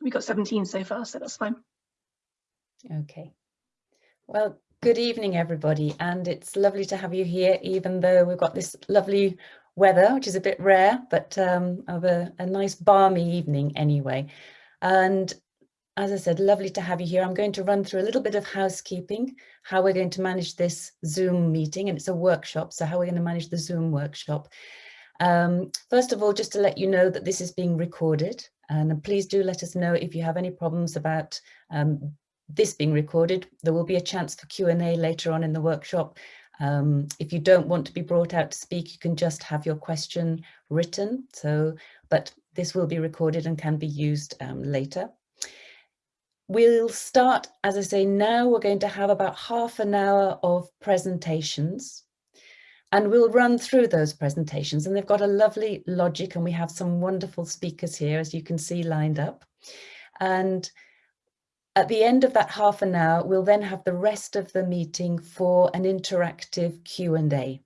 we got 17 so far, so that's fine. Okay. Well, good evening, everybody. And it's lovely to have you here, even though we've got this lovely weather, which is a bit rare, but um, of a, a nice balmy evening anyway. And as I said, lovely to have you here. I'm going to run through a little bit of housekeeping, how we're going to manage this Zoom meeting, and it's a workshop, so how we're going to manage the Zoom workshop. Um, first of all, just to let you know that this is being recorded, and please do let us know if you have any problems about um, this being recorded. There will be a chance for Q&A later on in the workshop. Um, if you don't want to be brought out to speak, you can just have your question written. So, but this will be recorded and can be used um, later. We'll start, as I say, now we're going to have about half an hour of presentations and we'll run through those presentations and they've got a lovely logic and we have some wonderful speakers here, as you can see lined up. And at the end of that half an hour, we'll then have the rest of the meeting for an interactive Q&A.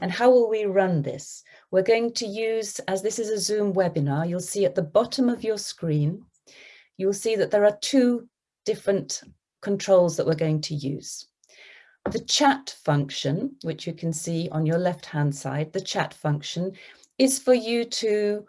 And how will we run this? We're going to use, as this is a Zoom webinar, you'll see at the bottom of your screen, you'll see that there are two different controls that we're going to use. The chat function, which you can see on your left-hand side, the chat function is for you to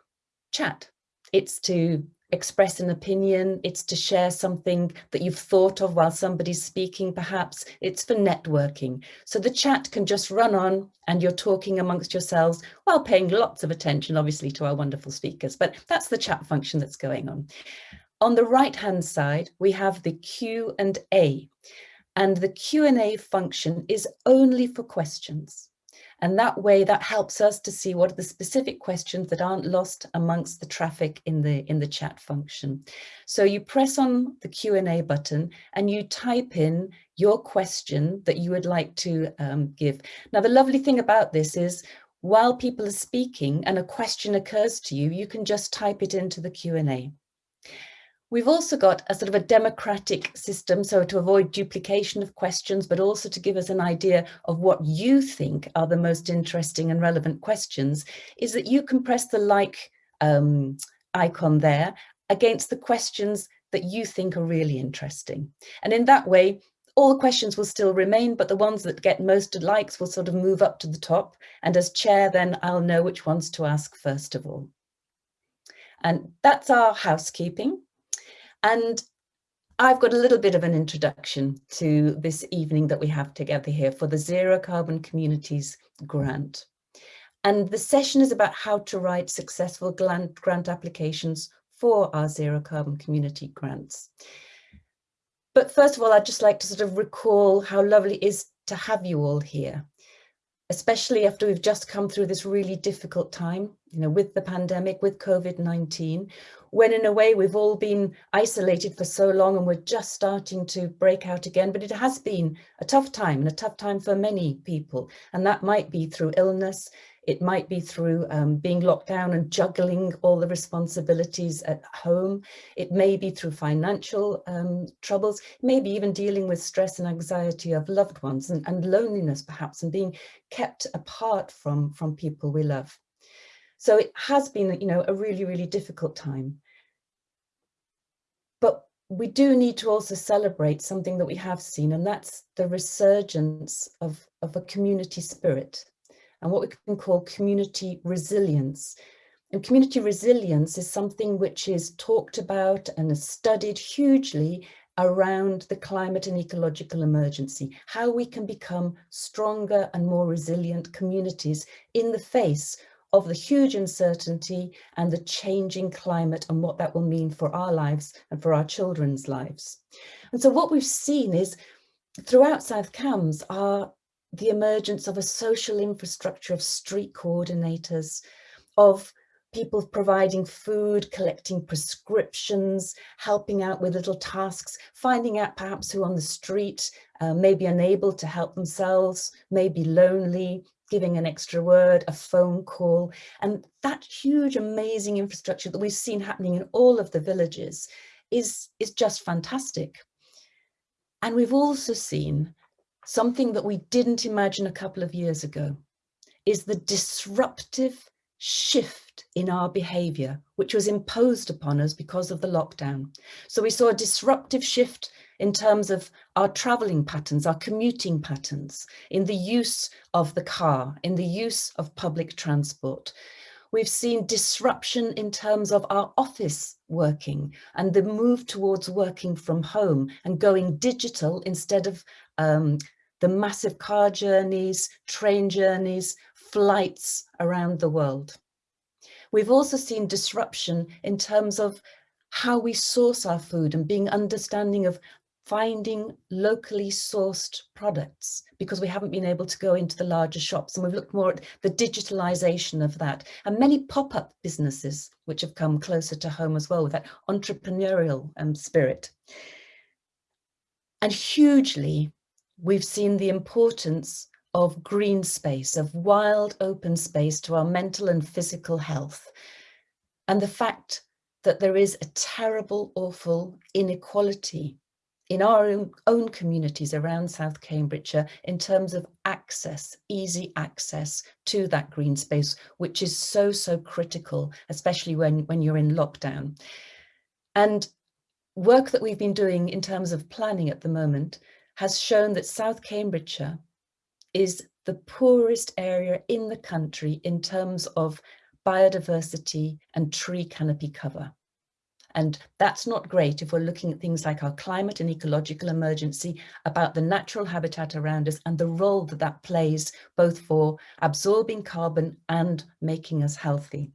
chat. It's to express an opinion, it's to share something that you've thought of while somebody's speaking, perhaps it's for networking. So the chat can just run on and you're talking amongst yourselves while paying lots of attention, obviously, to our wonderful speakers, but that's the chat function that's going on. On the right-hand side, we have the Q and A, and the Q&A function is only for questions. And that way that helps us to see what are the specific questions that aren't lost amongst the traffic in the in the chat function. So you press on the Q&A button and you type in your question that you would like to um, give. Now, the lovely thing about this is while people are speaking and a question occurs to you, you can just type it into the Q&A. We've also got a sort of a democratic system, so to avoid duplication of questions, but also to give us an idea of what you think are the most interesting and relevant questions, is that you can press the like um, icon there against the questions that you think are really interesting. And in that way, all the questions will still remain, but the ones that get most likes will sort of move up to the top. And as chair, then I'll know which ones to ask first of all. And that's our housekeeping. And I've got a little bit of an introduction to this evening that we have together here for the Zero Carbon Communities grant. And the session is about how to write successful grant, grant applications for our Zero Carbon Community grants. But first of all, I'd just like to sort of recall how lovely it is to have you all here, especially after we've just come through this really difficult time, you know, with the pandemic, with COVID-19, when in a way we've all been isolated for so long and we're just starting to break out again. But it has been a tough time and a tough time for many people. And that might be through illness. It might be through um, being locked down and juggling all the responsibilities at home. It may be through financial um, troubles, maybe even dealing with stress and anxiety of loved ones and, and loneliness perhaps and being kept apart from, from people we love. So it has been, you know, a really, really difficult time. But we do need to also celebrate something that we have seen, and that's the resurgence of, of a community spirit and what we can call community resilience. And community resilience is something which is talked about and is studied hugely around the climate and ecological emergency, how we can become stronger and more resilient communities in the face of the huge uncertainty and the changing climate and what that will mean for our lives and for our children's lives. And so what we've seen is throughout South Cambs are the emergence of a social infrastructure of street coordinators, of people providing food, collecting prescriptions, helping out with little tasks, finding out perhaps who on the street uh, may be unable to help themselves, may be lonely, giving an extra word, a phone call, and that huge, amazing infrastructure that we've seen happening in all of the villages is, is just fantastic. And we've also seen something that we didn't imagine a couple of years ago, is the disruptive shift in our behaviour, which was imposed upon us because of the lockdown. So we saw a disruptive shift in terms of our travelling patterns, our commuting patterns, in the use of the car, in the use of public transport. We've seen disruption in terms of our office working and the move towards working from home and going digital instead of um, the massive car journeys, train journeys, flights around the world. We've also seen disruption in terms of how we source our food and being understanding of finding locally sourced products because we haven't been able to go into the larger shops and we've looked more at the digitalization of that and many pop-up businesses which have come closer to home as well with that entrepreneurial um, spirit. And hugely, we've seen the importance of green space, of wild open space to our mental and physical health. And the fact that there is a terrible, awful inequality in our own, communities around South Cambridgeshire in terms of access, easy access to that green space, which is so, so critical, especially when, when you're in lockdown. And work that we've been doing in terms of planning at the moment has shown that South Cambridgeshire is the poorest area in the country in terms of biodiversity and tree canopy cover. And that's not great if we're looking at things like our climate and ecological emergency, about the natural habitat around us and the role that that plays both for absorbing carbon and making us healthy.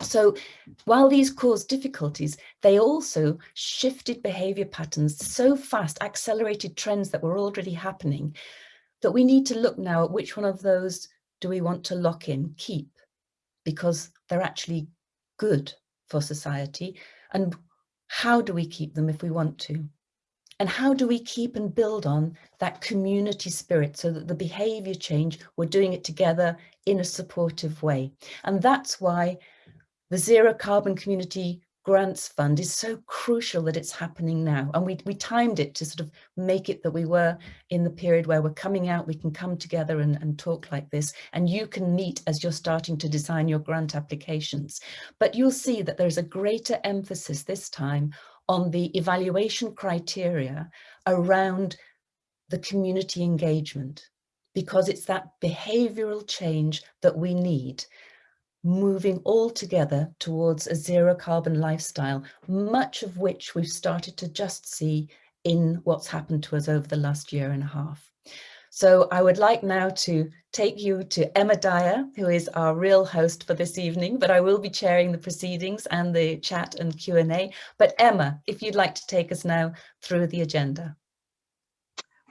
So while these cause difficulties, they also shifted behaviour patterns so fast, accelerated trends that were already happening, that we need to look now at which one of those do we want to lock in, keep, because they're actually good for society and how do we keep them if we want to? And how do we keep and build on that community spirit so that the behaviour change, we're doing it together in a supportive way. And that's why the Zero Carbon Community grants fund is so crucial that it's happening now. And we, we timed it to sort of make it that we were in the period where we're coming out we can come together and, and talk like this and you can meet as you're starting to design your grant applications. But you'll see that there's a greater emphasis this time on the evaluation criteria around the community engagement because it's that behavioral change that we need moving all together towards a zero carbon lifestyle, much of which we've started to just see in what's happened to us over the last year and a half. So I would like now to take you to Emma Dyer, who is our real host for this evening, but I will be chairing the proceedings and the chat and Q&A. But Emma, if you'd like to take us now through the agenda.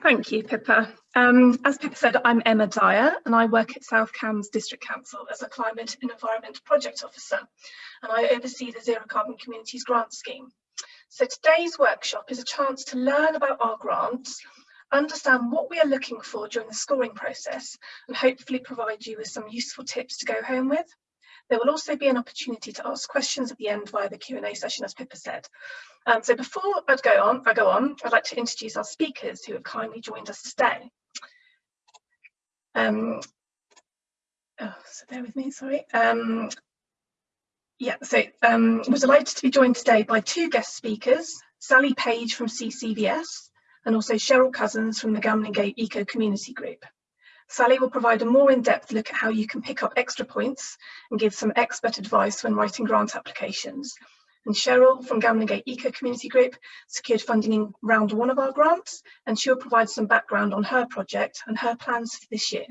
Thank you, Pippa. Um, as Pippa said, I'm Emma Dyer and I work at South Cambs District Council as a Climate and Environment Project Officer and I oversee the Zero Carbon Communities Grant Scheme. So today's workshop is a chance to learn about our grants, understand what we are looking for during the scoring process and hopefully provide you with some useful tips to go home with. There will also be an opportunity to ask questions at the end via the Q&A session, as Pippa said. Um, so before I'd go on, I go on, I'd like to introduce our speakers who have kindly joined us today. Um, oh, so bear with me, sorry. Um, yeah, so um, we're delighted to be joined today by two guest speakers, Sally Page from CCVS and also Cheryl Cousins from the Gamlingay Eco Community Group. Sally will provide a more in-depth look at how you can pick up extra points and give some expert advice when writing grant applications. And Cheryl from Gambling Gamlingay Eco Community Group secured funding in round one of our grants, and she'll provide some background on her project and her plans for this year.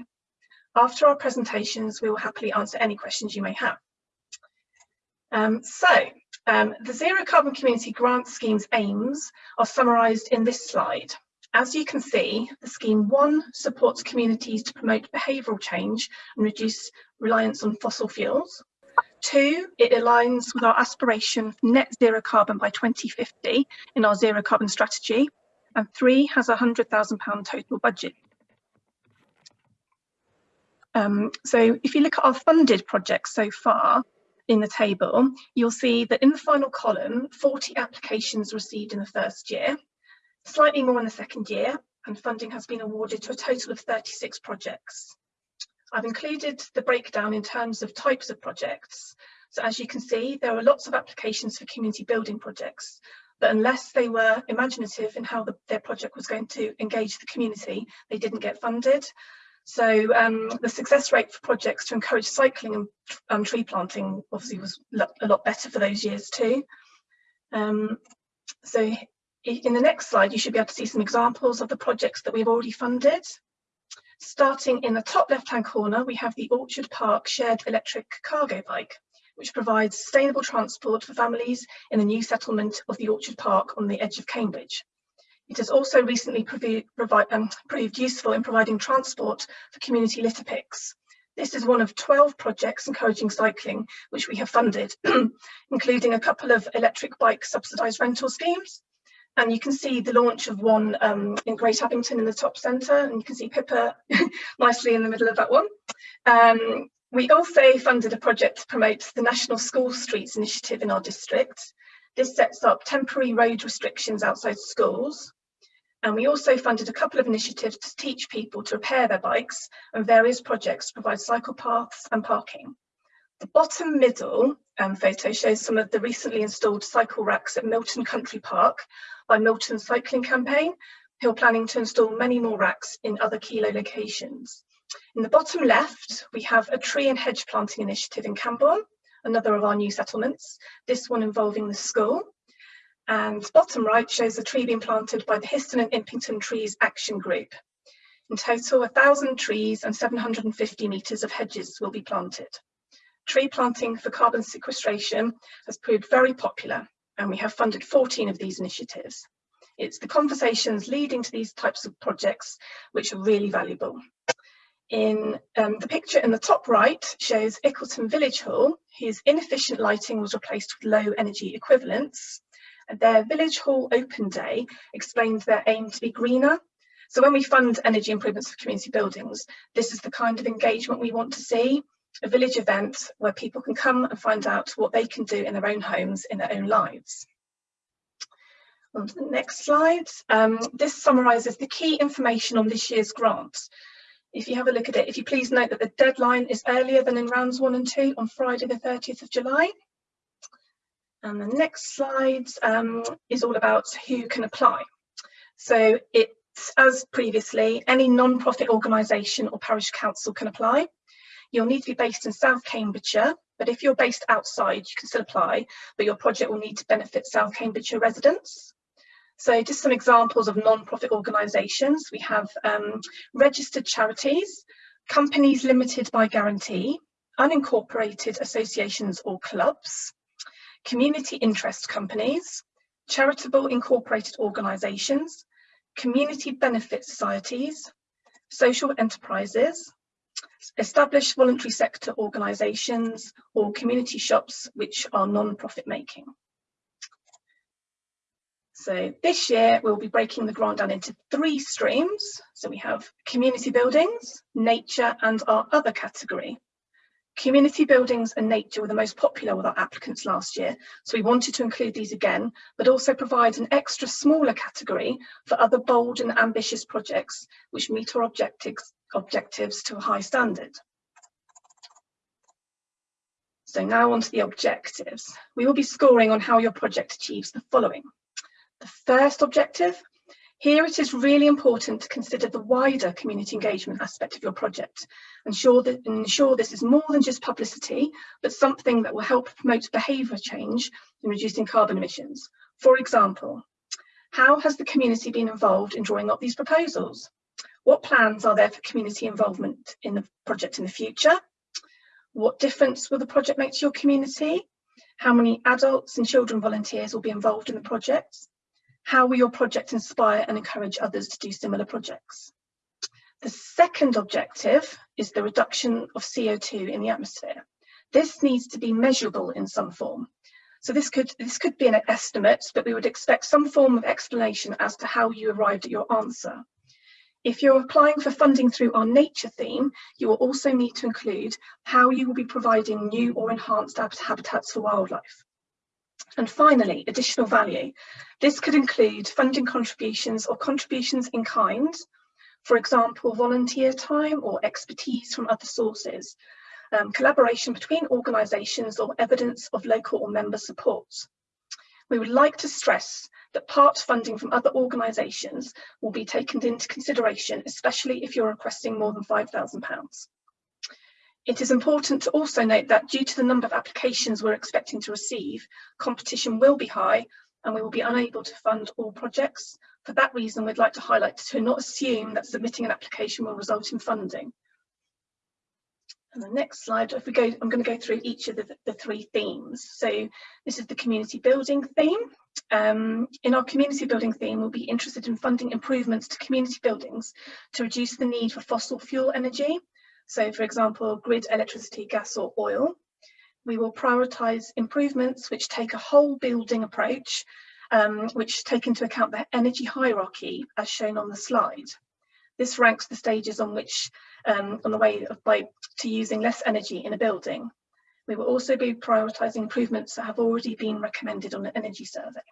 After our presentations, we will happily answer any questions you may have. Um, so, um, the Zero Carbon Community Grant Scheme's aims are summarised in this slide. As you can see, the scheme one supports communities to promote behavioural change and reduce reliance on fossil fuels. Two, it aligns with our aspiration for net zero carbon by 2050 in our zero carbon strategy. And three, has a £100,000 total budget. Um, so if you look at our funded projects so far in the table, you'll see that in the final column, 40 applications received in the first year slightly more in the second year, and funding has been awarded to a total of 36 projects. I've included the breakdown in terms of types of projects. So as you can see, there are lots of applications for community building projects, but unless they were imaginative in how the, their project was going to engage the community, they didn't get funded. So um, the success rate for projects to encourage cycling and um, tree planting obviously was a lot better for those years too. Um, so in the next slide, you should be able to see some examples of the projects that we've already funded. Starting in the top left-hand corner, we have the Orchard Park Shared Electric Cargo Bike, which provides sustainable transport for families in the new settlement of the Orchard Park on the edge of Cambridge. It has also recently um, proved useful in providing transport for community litter picks. This is one of 12 projects encouraging cycling, which we have funded, including a couple of electric bike subsidised rental schemes. And you can see the launch of one um, in Great Abington in the top centre, and you can see Pippa nicely in the middle of that one. Um, we also funded a project to promote the National School Streets initiative in our district. This sets up temporary road restrictions outside schools and we also funded a couple of initiatives to teach people to repair their bikes and various projects to provide cycle paths and parking. The bottom middle um, photo shows some of the recently installed cycle racks at Milton Country Park by Milton Cycling Campaign, who are planning to install many more racks in other Kilo locations. In the bottom left, we have a tree and hedge planting initiative in Cambourne, another of our new settlements, this one involving the school. And bottom right shows a tree being planted by the Histon and Impington Trees Action Group. In total, 1,000 trees and 750 metres of hedges will be planted. Tree planting for carbon sequestration has proved very popular and we have funded 14 of these initiatives. It's the conversations leading to these types of projects which are really valuable. In um, the picture in the top right shows Ickleton Village Hall, whose inefficient lighting was replaced with low energy equivalents their Village Hall Open Day explained their aim to be greener. So when we fund energy improvements for community buildings, this is the kind of engagement we want to see, a village event where people can come and find out what they can do in their own homes, in their own lives. On to the next slide. Um, this summarises the key information on this year's grant. If you have a look at it, if you please note that the deadline is earlier than in rounds one and two on Friday the 30th of July. And the next slide um, is all about who can apply. So it's as previously, any non-profit organisation or parish council can apply. You'll need to be based in South Cambridgeshire, but if you're based outside, you can still apply, but your project will need to benefit South Cambridgeshire residents. So just some examples of non-profit organisations. We have um, registered charities, companies limited by guarantee, unincorporated associations or clubs, community interest companies, charitable incorporated organisations, community benefit societies, social enterprises, established voluntary sector organisations or community shops which are non-profit making. So this year we'll be breaking the grant down into three streams. So we have community buildings, nature and our other category. Community buildings and nature were the most popular with our applicants last year, so we wanted to include these again, but also provide an extra smaller category for other bold and ambitious projects which meet our objectives, objectives to a high standard. So now on to the objectives. We will be scoring on how your project achieves the following. The first objective here it is really important to consider the wider community engagement aspect of your project ensure that ensure this is more than just publicity but something that will help promote behaviour change in reducing carbon emissions. For example, how has the community been involved in drawing up these proposals? What plans are there for community involvement in the project in the future? What difference will the project make to your community? How many adults and children volunteers will be involved in the project? How will your project inspire and encourage others to do similar projects? The second objective is the reduction of CO2 in the atmosphere. This needs to be measurable in some form. So this could, this could be an estimate, but we would expect some form of explanation as to how you arrived at your answer. If you're applying for funding through our nature theme, you will also need to include how you will be providing new or enhanced habitats for wildlife. And finally, additional value. This could include funding contributions or contributions in kind For example, volunteer time or expertise from other sources, um, collaboration between organisations or evidence of local or member support. We would like to stress that part funding from other organisations will be taken into consideration, especially if you're requesting more than £5,000. It is important to also note that due to the number of applications we're expecting to receive, competition will be high and we will be unable to fund all projects. For that reason, we'd like to highlight to not assume that submitting an application will result in funding. And the next slide, if we go, I'm going to go through each of the, the three themes. So this is the community building theme. Um, in our community building theme, we'll be interested in funding improvements to community buildings to reduce the need for fossil fuel energy. So for example, grid electricity, gas or oil. We will prioritise improvements which take a whole building approach, um, which take into account the energy hierarchy as shown on the slide. This ranks the stages on which, um, on the way of, by, to using less energy in a building. We will also be prioritising improvements that have already been recommended on an energy survey.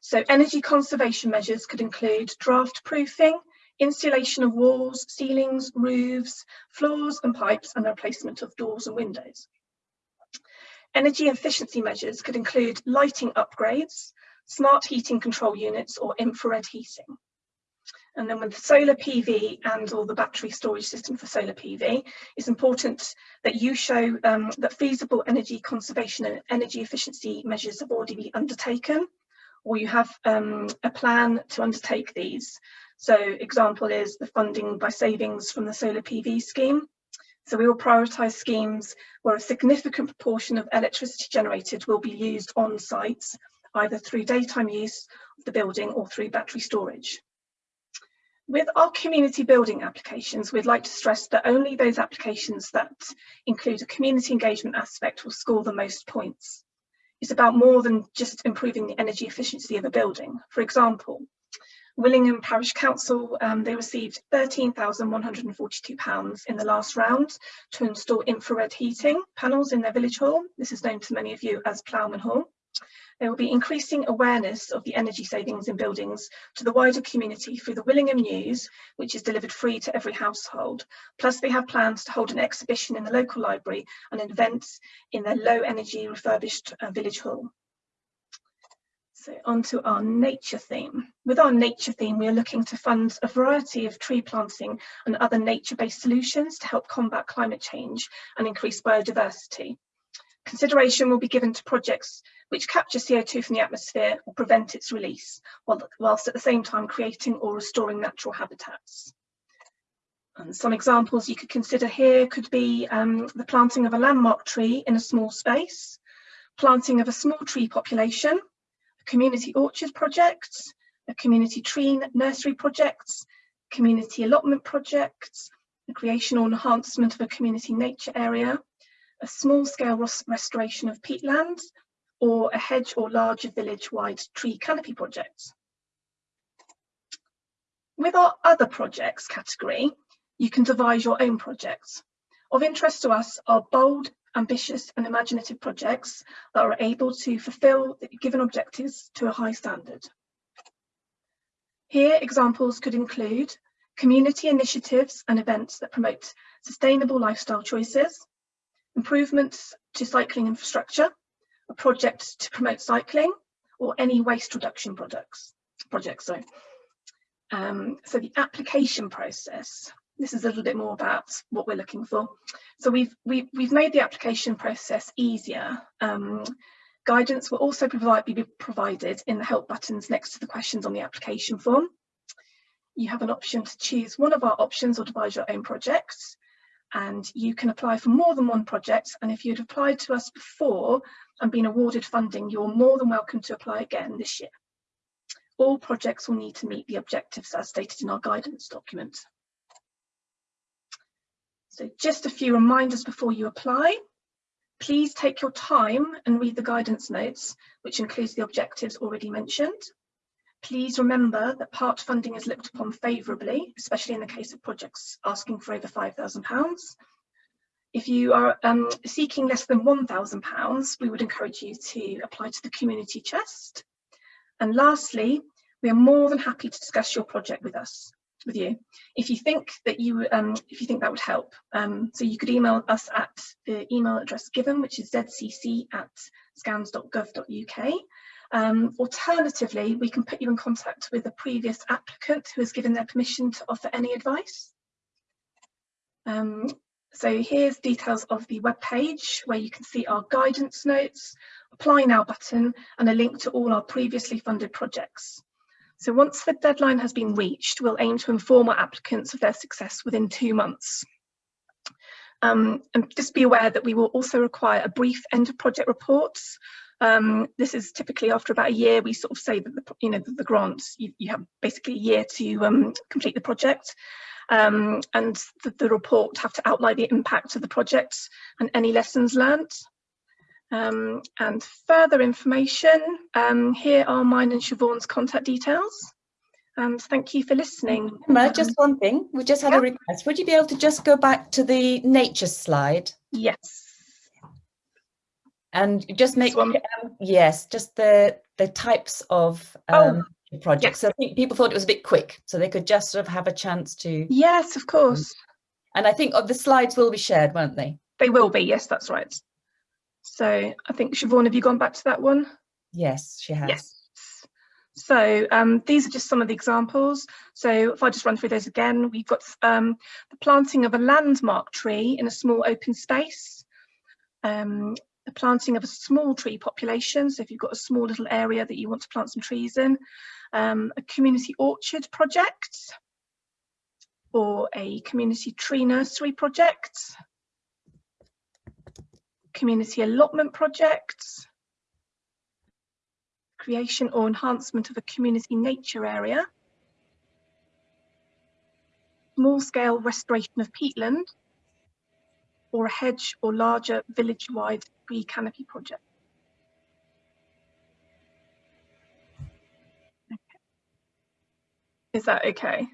So energy conservation measures could include draft proofing, insulation of walls, ceilings, roofs, floors and pipes and replacement of doors and windows. Energy efficiency measures could include lighting upgrades, smart heating control units or infrared heating. And then with solar PV and or the battery storage system for solar PV, it's important that you show um, that feasible energy conservation and energy efficiency measures have already been undertaken, or you have um, a plan to undertake these. So example is the funding by savings from the solar PV scheme. So we will prioritise schemes where a significant proportion of electricity generated will be used on sites, either through daytime use of the building or through battery storage. With our community building applications, we'd like to stress that only those applications that include a community engagement aspect will score the most points. It's about more than just improving the energy efficiency of a building. For example, Willingham Parish Council, um, they received £13,142 in the last round to install infrared heating panels in their village hall. This is known to many of you as Ploughman Hall. They will be increasing awareness of the energy savings in buildings to the wider community through the Willingham News, which is delivered free to every household. Plus they have plans to hold an exhibition in the local library and events in their low energy refurbished uh, village hall. So on to our nature theme. With our nature theme, we are looking to fund a variety of tree planting and other nature-based solutions to help combat climate change and increase biodiversity. Consideration will be given to projects which capture CO2 from the atmosphere or prevent its release, whilst at the same time creating or restoring natural habitats. And some examples you could consider here could be um, the planting of a landmark tree in a small space, planting of a small tree population, community orchard projects, a community tree nursery projects, community allotment projects, the creation or enhancement of a community nature area, a small-scale restoration of peatland, or a hedge or larger village-wide tree canopy project. With our other projects category, you can devise your own projects. Of interest to us are bold, ambitious and imaginative projects that are able to fulfil the given objectives to a high standard. Here, examples could include community initiatives and events that promote sustainable lifestyle choices, improvements to cycling infrastructure, a project to promote cycling, or any waste reduction products, projects. Sorry. Um, so the application process, this is a little bit more about what we're looking for. So we've, we've, we've made the application process easier. Um, guidance will also provide, be provided in the help buttons next to the questions on the application form. You have an option to choose one of our options or devise your own projects and you can apply for more than one project and if you'd applied to us before and been awarded funding you're more than welcome to apply again this year. All projects will need to meet the objectives as stated in our guidance document. So just a few reminders before you apply. Please take your time and read the guidance notes, which includes the objectives already mentioned. Please remember that part funding is looked upon favourably, especially in the case of projects asking for over £5,000. If you are um, seeking less than £1,000, we would encourage you to apply to the community chest. And lastly, we are more than happy to discuss your project with us. With you. If you think that you um, if you think that would help, um, so you could email us at the email address given, which is zcc at scambs.gov.uk. Um, alternatively, we can put you in contact with a previous applicant who has given their permission to offer any advice. Um, so here's details of the web page where you can see our guidance notes, apply now button and a link to all our previously funded projects. So once the deadline has been reached, we'll aim to inform our applicants of their success within two months. Um, and just be aware that we will also require a brief end of project reports. Um, this is typically after about a year, we sort of say that the, you know, the, the grants, you, you, have basically a year to um, complete the project. Um, and the, the, report have to outline the impact of the project and any lessons learned. Um, and further information, um, here are mine and Siobhan's contact details. And thank you for listening. Emma, just one thing, we just had yeah. a request. Would you be able to just go back to the nature slide? Yes. And just make, um, yes, just the, the types of um, oh, projects. Yes. So I think people thought it was a bit quick, so they could just sort of have a chance to. Yes, of course. And I think of the slides will be shared, won't they? They will be, yes, that's right. So I think Siobhan, have you gone back to that one? Yes, she has. Yes. So um, these are just some of the examples. So if I just run through those again, we've got um, the planting of a landmark tree in a small open space, um, the planting of a small tree population. So if you've got a small little area that you want to plant some trees in, um, a community orchard project, or a community tree nursery project, community allotment projects, creation or enhancement of a community nature area, small-scale restoration of peatland, or a hedge or larger village-wide tree canopy project. Okay. Is that okay?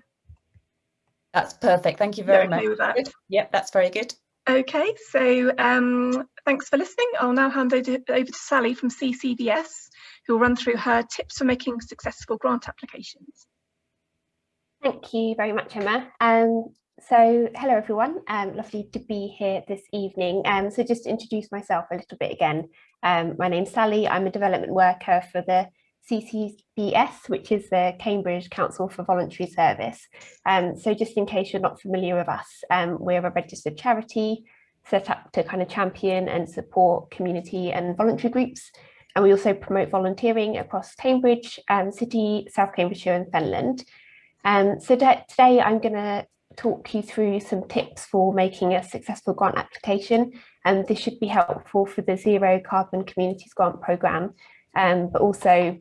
That's perfect. Thank you very okay much. Yep, that's very good. Okay, so um, thanks for listening. I'll now hand over to Sally from CCVS, who will run through her tips for making successful grant applications. Thank you very much, Emma. Um, so hello everyone, um, lovely to be here this evening. Um, so just to introduce myself a little bit again, um, my name's Sally, I'm a development worker for the CCVS, which is the Cambridge Council for Voluntary Service. Um, so just in case you're not familiar with us, um, we're a registered charity set up to kind of champion and support community and voluntary groups. And we also promote volunteering across Cambridge, um, City, South Cambridgeshire and Fenland. Um, so today I'm going to talk you through some tips for making a successful grant application. And this should be helpful for the Zero Carbon Communities Grant Programme, um, but also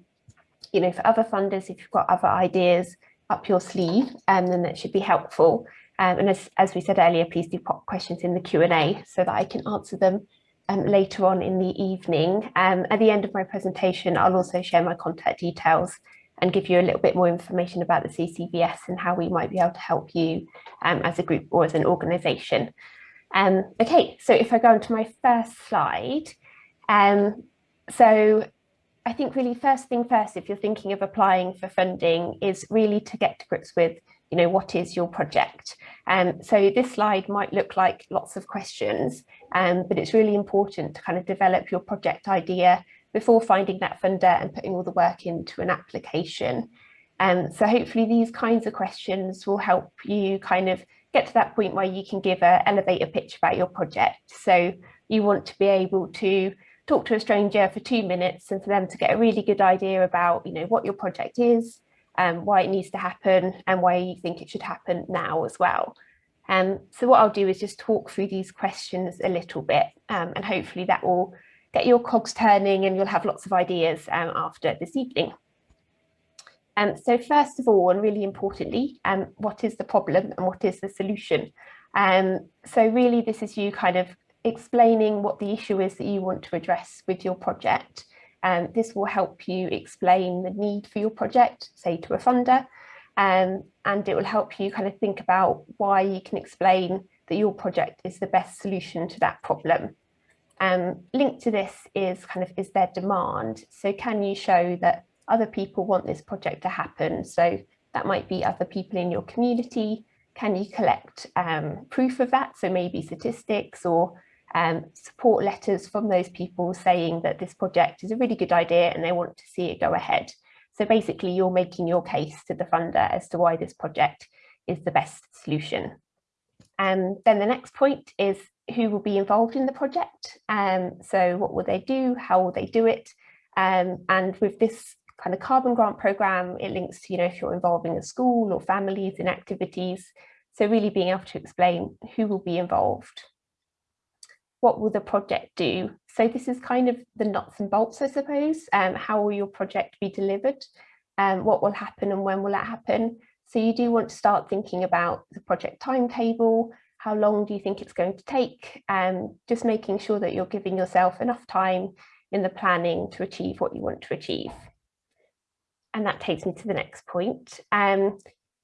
you know, for other funders, if you've got other ideas up your sleeve, um, then that should be helpful. Um, and as, as we said earlier, please do pop questions in the Q&A so that I can answer them um, later on in the evening. Um, at the end of my presentation, I'll also share my contact details and give you a little bit more information about the CCVS and how we might be able to help you um, as a group or as an organisation. Um, okay, so if I go on to my first slide, um, so I think really first thing first, if you're thinking of applying for funding, is really to get to grips with, you know, what is your project? Um, so this slide might look like lots of questions, um, but it's really important to kind of develop your project idea before finding that funder and putting all the work into an application. Um, so hopefully these kinds of questions will help you kind of get to that point where you can give a elevator pitch about your project. So you want to be able to talk to a stranger for two minutes and for them to get a really good idea about, you know, what your project is, um, why it needs to happen and why you think it should happen now as well. Um, so what I'll do is just talk through these questions a little bit um, and hopefully that will get your cogs turning and you'll have lots of ideas um, after this evening. Um, so first of all, and really importantly, um, what is the problem and what is the solution? Um, so really this is you kind of explaining what the issue is that you want to address with your project. Um, this will help you explain the need for your project, say to a funder, um, and it will help you kind of think about why you can explain that your project is the best solution to that problem. Um, linked to this is kind of, is there demand? So can you show that other people want this project to happen? So That might be other people in your community. Can you collect um, proof of that? So maybe statistics or um, support letters from those people saying that this project is a really good idea and they want to see it go ahead. So basically you're making your case to the funder as to why this project is the best solution. And then the next point is who will be involved in the project. Um, so what will they do? How will they do it? Um, and with this kind of carbon grant program, it links to, you know, if you're involving a school or families in activities. So really being able to explain who will be involved. What will the project do? So this is kind of the nuts and bolts, I suppose. Um, how will your project be delivered? Um, what will happen and when will that happen? So you do want to start thinking about the project timetable, how long do you think it's going to take, um, just making sure that you're giving yourself enough time in the planning to achieve what you want to achieve. And that takes me to the next point. Um,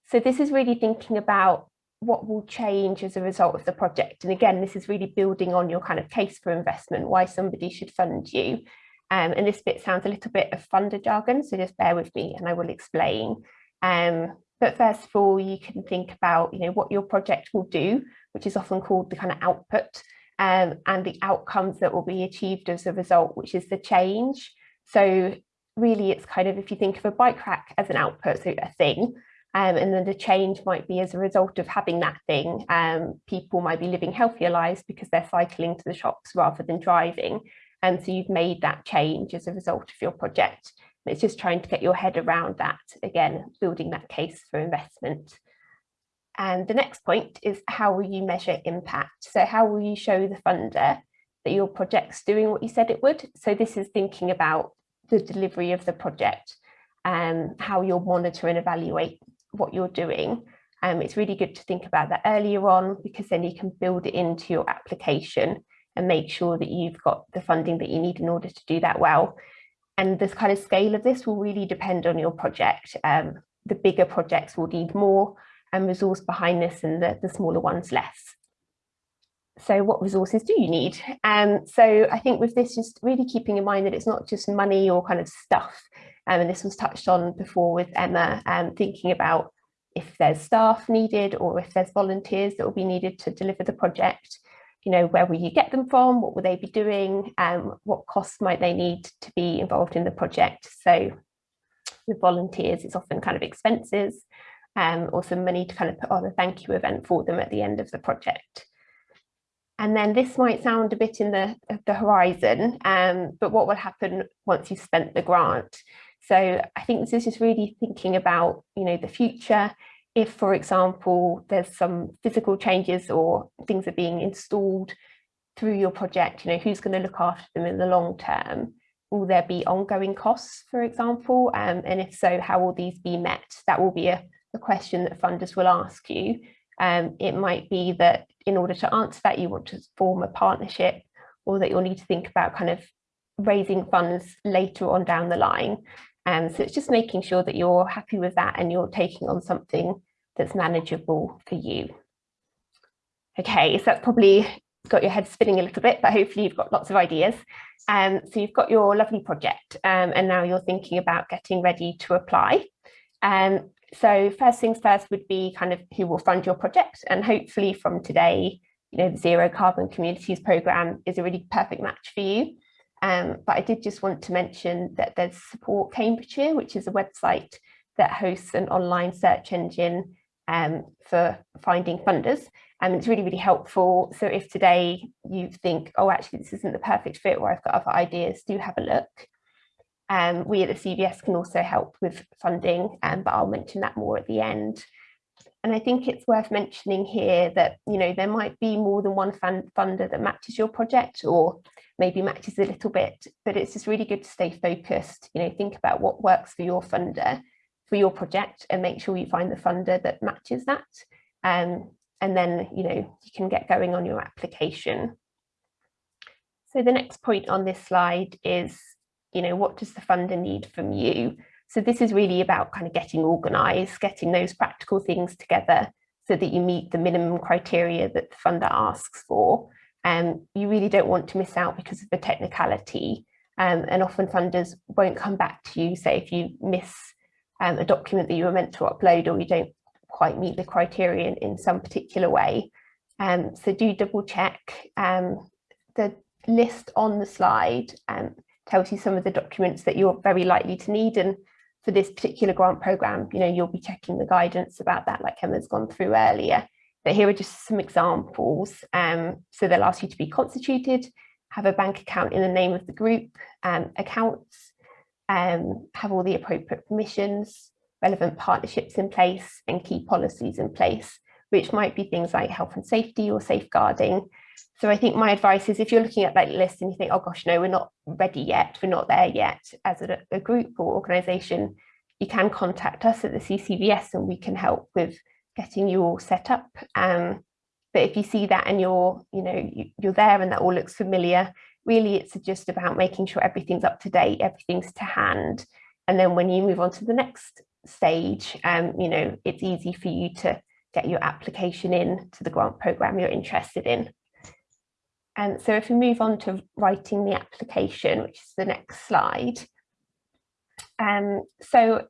so this is really thinking about what will change as a result of the project. And again, this is really building on your kind of case for investment, why somebody should fund you. Um, and this bit sounds a little bit of funder jargon, so just bear with me and I will explain. Um, but first of all, you can think about you know, what your project will do, which is often called the kind of output, um, and the outcomes that will be achieved as a result, which is the change. So really it's kind of, if you think of a bike rack as an output, so a thing, um, and then the change might be as a result of having that thing. Um, people might be living healthier lives because they're cycling to the shops rather than driving. And so you've made that change as a result of your project. It's just trying to get your head around that, again, building that case for investment. And the next point is how will you measure impact? So how will you show the funder that your project's doing what you said it would? So this is thinking about the delivery of the project and um, how you'll monitor and evaluate what you're doing. Um, it's really good to think about that earlier on because then you can build it into your application and make sure that you've got the funding that you need in order to do that well. And this kind of scale of this will really depend on your project. Um, the bigger projects will need more and resource behind this and the, the smaller ones less. So what resources do you need? Um, so I think with this, just really keeping in mind that it's not just money or kind of stuff. Um, and this was touched on before with Emma, um, thinking about if there's staff needed or if there's volunteers that will be needed to deliver the project you know, where will you get them from? What will they be doing? Um, what costs might they need to be involved in the project? So with volunteers, it's often kind of expenses um, or some money to kind of put on a thank you event for them at the end of the project. And then this might sound a bit in the, the horizon, um, but what will happen once you've spent the grant? So I think this is just really thinking about, you know, the future if, for example, there's some physical changes or things are being installed through your project, you know, who's going to look after them in the long term? Will there be ongoing costs, for example? Um, and if so, how will these be met? That will be a, a question that funders will ask you. Um, it might be that in order to answer that, you want to form a partnership or that you'll need to think about kind of raising funds later on down the line. Um, so it's just making sure that you're happy with that and you're taking on something that's manageable for you. Okay, so that's probably got your head spinning a little bit, but hopefully you've got lots of ideas. Um, so you've got your lovely project um, and now you're thinking about getting ready to apply. Um, so first things first would be kind of who will fund your project and hopefully from today, you know, the Zero Carbon Communities Programme is a really perfect match for you. Um, but I did just want to mention that there's Support Cambridgeshire, which is a website that hosts an online search engine um, for finding funders. And it's really, really helpful. So if today you think, oh, actually, this isn't the perfect fit or I've got other ideas, do have a look. Um, we at the CVS can also help with funding, um, but I'll mention that more at the end. And I think it's worth mentioning here that, you know, there might be more than one fund funder that matches your project or maybe matches a little bit, but it's just really good to stay focused, you know, think about what works for your funder for your project and make sure you find the funder that matches that. Um, and then, you know, you can get going on your application. So the next point on this slide is, you know, what does the funder need from you? So this is really about kind of getting organized, getting those practical things together so that you meet the minimum criteria that the funder asks for. Um, you really don't want to miss out because of the technicality. Um, and often funders won't come back to you, say if you miss um, a document that you were meant to upload or you don't quite meet the criterion in some particular way. Um, so do double check. Um, the list on the slide um, tells you some of the documents that you're very likely to need and for this particular grant program, you know, you'll be checking the guidance about that like Emma's gone through earlier. But here are just some examples. Um, so they'll ask you to be constituted, have a bank account in the name of the group, um, accounts, um, have all the appropriate permissions, relevant partnerships in place and key policies in place, which might be things like health and safety or safeguarding. So I think my advice is if you're looking at that list and you think, oh gosh, no, we're not ready yet, we're not there yet as a, a group or organisation, you can contact us at the CCVS and we can help with getting you all set up. Um, but if you see that and you're, you know, you, you're there and that all looks familiar, really it's just about making sure everything's up to date, everything's to hand. And then when you move on to the next stage, um, you know, it's easy for you to get your application in to the grant program you're interested in. And so if we move on to writing the application, which is the next slide. Um, so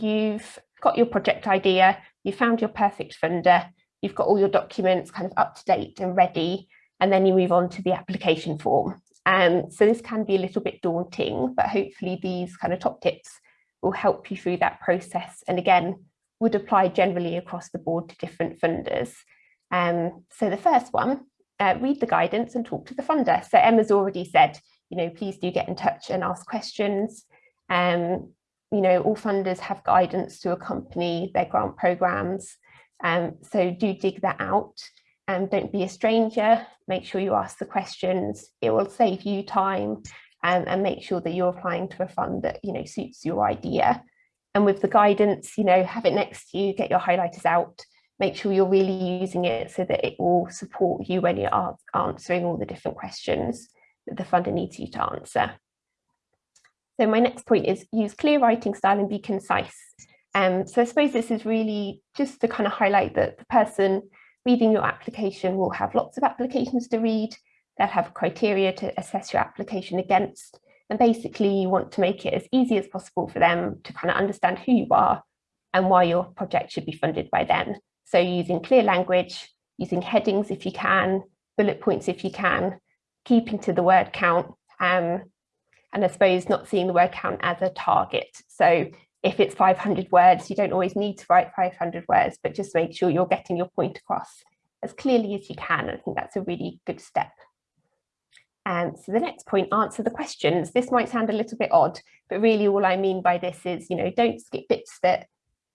you've got your project idea, you found your perfect funder, you've got all your documents kind of up to date and ready, and then you move on to the application form. Um, so this can be a little bit daunting, but hopefully these kind of top tips will help you through that process. And again, would apply generally across the board to different funders. Um, so the first one, uh, read the guidance and talk to the funder. So Emma's already said, you know, please do get in touch and ask questions. Um, you know, all funders have guidance to accompany their grant programs. Um, so do dig that out and don't be a stranger. Make sure you ask the questions. It will save you time and, and make sure that you're applying to a fund that, you know, suits your idea. And with the guidance, you know, have it next to you, get your highlighters out, make sure you're really using it so that it will support you when you're answering all the different questions that the funder needs you to answer. So my next point is use clear writing style and be concise. Um, so I suppose this is really just to kind of highlight that the person reading your application will have lots of applications to read. They'll have criteria to assess your application against. And basically you want to make it as easy as possible for them to kind of understand who you are and why your project should be funded by them. So using clear language, using headings if you can, bullet points if you can, keeping to the word count, um, and I suppose not seeing the word count as a target. So if it's 500 words, you don't always need to write 500 words, but just make sure you're getting your point across as clearly as you can. I think that's a really good step. And so the next point, answer the questions. This might sound a little bit odd, but really all I mean by this is, you know, don't skip bits that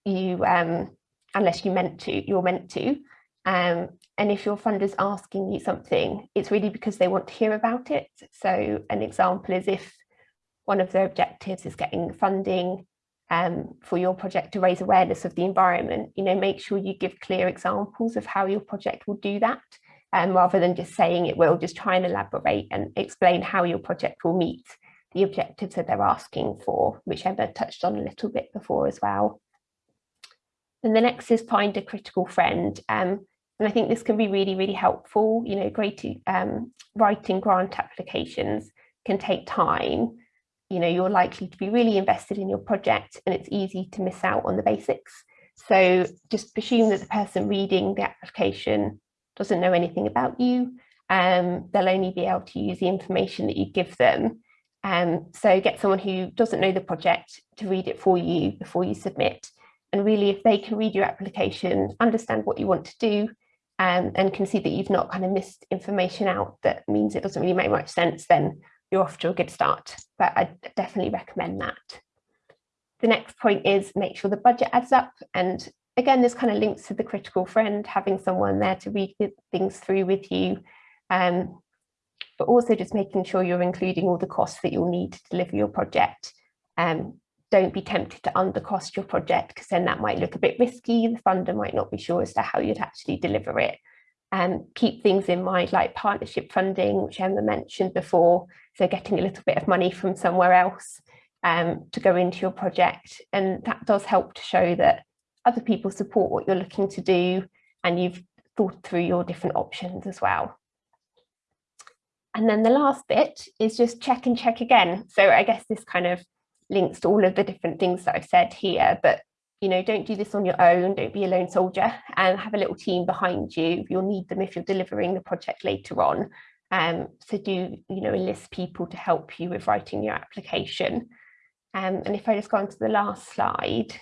you, um, unless you meant to, you're meant to. Um, and if your funder's asking you something, it's really because they want to hear about it. So an example is if one of their objectives is getting funding um, for your project to raise awareness of the environment, you know, make sure you give clear examples of how your project will do that, um, rather than just saying it will, just try and elaborate and explain how your project will meet the objectives that they're asking for, which Emma touched on a little bit before as well. And the next is find a critical friend. Um, and I think this can be really, really helpful. You know, great um, writing grant applications can take time you know, you're likely to be really invested in your project and it's easy to miss out on the basics. So just presume that the person reading the application doesn't know anything about you. Um, they'll only be able to use the information that you give them. Um, so get someone who doesn't know the project to read it for you before you submit. And really, if they can read your application, understand what you want to do, um, and can see that you've not kind of missed information out that means it doesn't really make much sense, then you're off to a good start, but I definitely recommend that. The next point is make sure the budget adds up. And again, this kind of links to the critical friend, having someone there to read things through with you, um, but also just making sure you're including all the costs that you'll need to deliver your project. Um, don't be tempted to undercost your project because then that might look a bit risky. The funder might not be sure as to how you'd actually deliver it and keep things in mind like partnership funding, which Emma mentioned before. So getting a little bit of money from somewhere else um, to go into your project. And that does help to show that other people support what you're looking to do and you've thought through your different options as well. And then the last bit is just check and check again. So I guess this kind of links to all of the different things that I've said here, but you know, don't do this on your own, don't be a lone soldier and have a little team behind you. You'll need them if you're delivering the project later on. Um, so do, you know, enlist people to help you with writing your application. Um, and if I just go on to the last slide.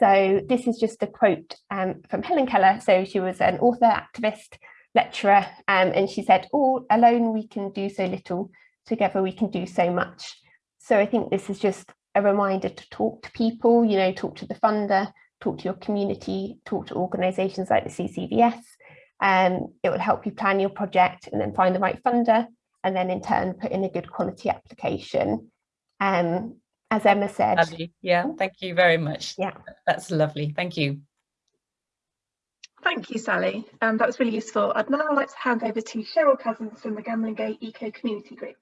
So this is just a quote um, from Helen Keller. So she was an author, activist, lecturer, um, and she said, all alone we can do so little, together we can do so much. So I think this is just a reminder to talk to people, you know, talk to the funder, talk to your community, talk to organisations like the CCVS. Um, it will help you plan your project and then find the right funder and then in turn put in a good quality application. Um, as Emma said. Lovely. Yeah, thank you very much. Yeah, that's lovely. Thank you. Thank you, Sally. Um, that was really useful. I'd now like to hand over to Cheryl Cousins from the Gamlingay Eco Community Group.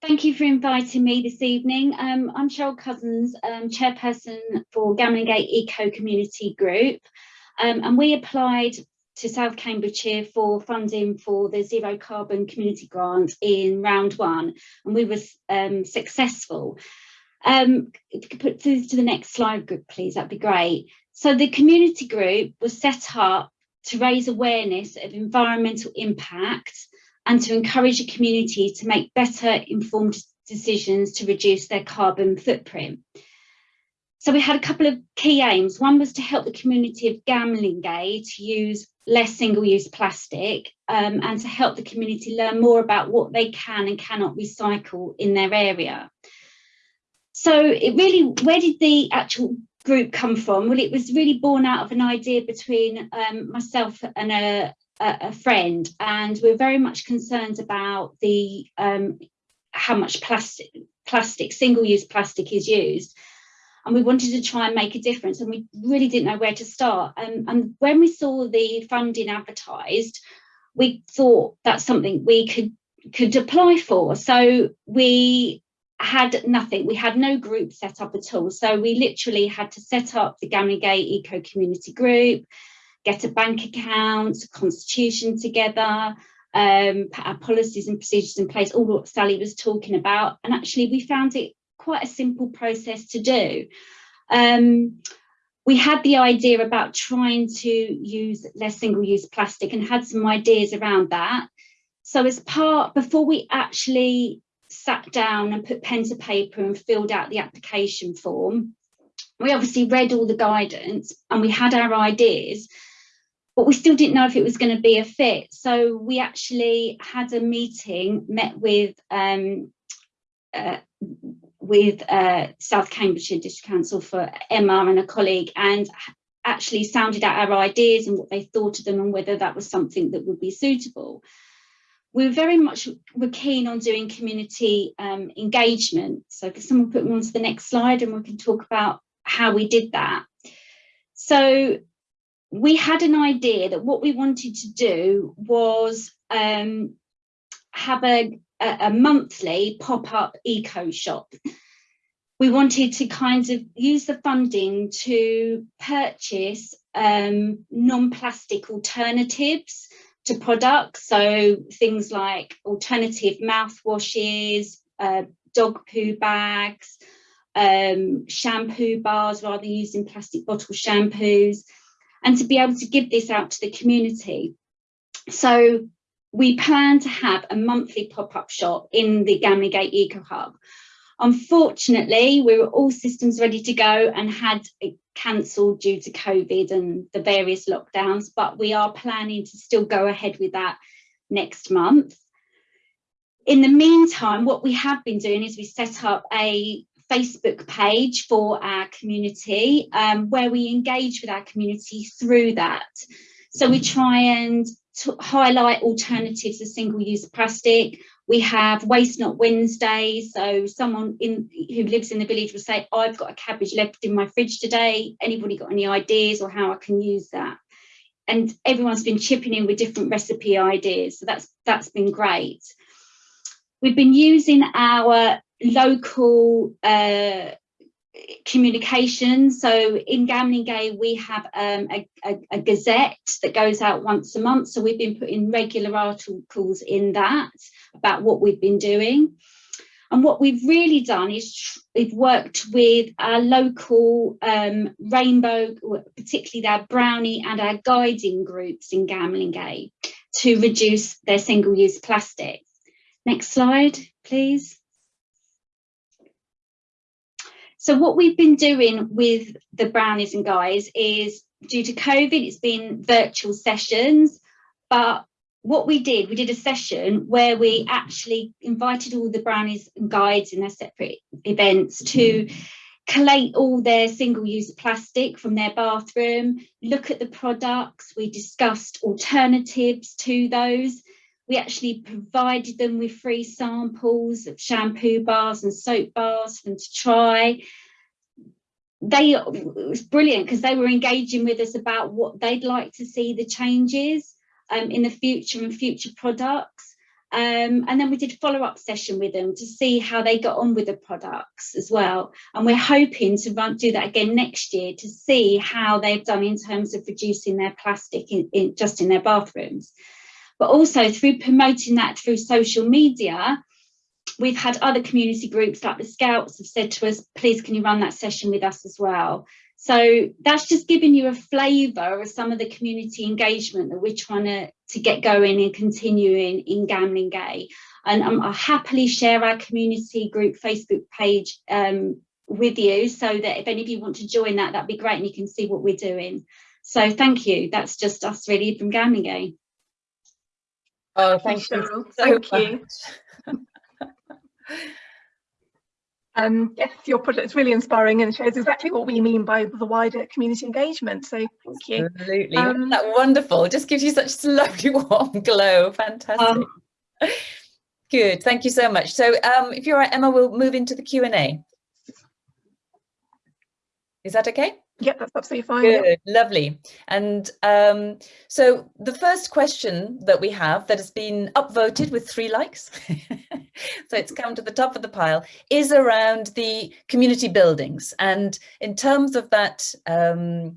Thank you for inviting me this evening. Um, I'm Cheryl Cousins, um, chairperson for Gamlingay Eco Community Group, um, and we applied to South Cambridgeshire for funding for the Zero Carbon Community Grant in round one, and we were um, successful. Um, if you could put to, to the next slide, please, that'd be great. So the community group was set up to raise awareness of environmental impact and to encourage the community to make better informed decisions to reduce their carbon footprint. So we had a couple of key aims. One was to help the community of Gamlingay to use less single-use plastic um, and to help the community learn more about what they can and cannot recycle in their area. So it really, where did the actual group come from? Well, it was really born out of an idea between um, myself and a, a, friend, and we're very much concerned about the um, how much plastic, plastic, single-use plastic is used. And we wanted to try and make a difference and we really didn't know where to start. And, and when we saw the funding advertised we thought that's something we could could apply for. So we had nothing. We had no group set up at all. So we literally had to set up the Gamlingay Eco Community Group get a bank account a constitution together um, put our policies and procedures in place all what Sally was talking about and actually we found it quite a simple process to do. Um, we had the idea about trying to use less single-use plastic and had some ideas around that. So as part, before we actually sat down and put pen to paper and filled out the application form, we obviously read all the guidance and we had our ideas, but we still didn't know if it was going to be a fit. So we actually had a meeting, met with um, uh, with uh, South Cambridgeshire District Council for Emma and a colleague and actually sounded out our ideas and what they thought of them and whether that was something that would be suitable. We were very much were keen on doing community um, engagement. So someone put me on to the next slide and we can talk about how we did that. So we had an idea that what we wanted to do was um, have a, a, monthly pop-up eco shop. We wanted to kind of use the funding to purchase um, non-plastic alternatives to products. So things like alternative mouthwashes, uh, dog poo bags, um, shampoo bars rather than using plastic bottle shampoos, and to be able to give this out to the community. So we plan to have a monthly pop-up shop in the Gamlingay Eco Hub. Unfortunately, we were all systems ready to go and had it cancelled due to COVID and the various lockdowns, but we are planning to still go ahead with that next month. In the meantime, what we have been doing is we set up a Facebook page for our community um, where we engage with our community through that. So we try and highlight alternatives to single-use plastic. We have Waste Not Wednesday. So someone in who lives in the village will say, I've got a cabbage left in my fridge today. Anybody got any ideas or how I can use that? And everyone's been chipping in with different recipe ideas. So that's that's been great. We've been using our local uh, communication. So in Gamlingay, we have um, a, a, a, gazette that goes out once a month. So we've been putting regular articles in that about what we've been doing. And what we've really done is we've worked with our local um, rainbow, particularly our brownie and our guiding groups in Gamlingay to reduce their single-use plastic. Next slide, please. So what we've been doing with the brownies and guys is due to COVID, it's been virtual sessions, but what we did, we did a session where we actually invited all the brownies and guides in their separate events to mm-hmm. collate all their single-use plastic from their bathroom, look at the products, we discussed alternatives to those. We actually provided them with free samples of shampoo bars and soap bars for them to try. They, it was brilliant because they were engaging with us about what they'd like to see the changes um, in the future and future products. Um, and then we did a follow-up session with them to see how they got on with the products as well. And we're hoping to run, do that again next year to see how they've done in terms of reducing their plastic in, in, just in their bathrooms. But also through promoting that through social media, we've had other community groups like the Scouts have said to us, please can you run that session with us as well. So that's just giving you a flavour of some of the community engagement that we're trying to, to get going and continuing in Gambling Gamlingay. And um, I'll happily share our community group Facebook page um, with you so that if any of you want to join that, that'd be great and you can see what we're doing. So thank you. That's just us really from Gambling Gamlingay. Oh, thank you. So thank you. Um, yes, your project is really inspiring and shows exactly what we mean by the wider community engagement. So thank you. Absolutely. Um, that wonderful. It just gives you such a lovely warm glow. Fantastic. Um, Good. Thank you so much. So um, if you're right, Emma, we'll move into the Q&A. Is that okay? Yeah, that's absolutely fine. Good, lovely. And um, so the first question that we have that has been upvoted with three likes, so it's come to the top of the pile, is around the community buildings. And in terms of that, um,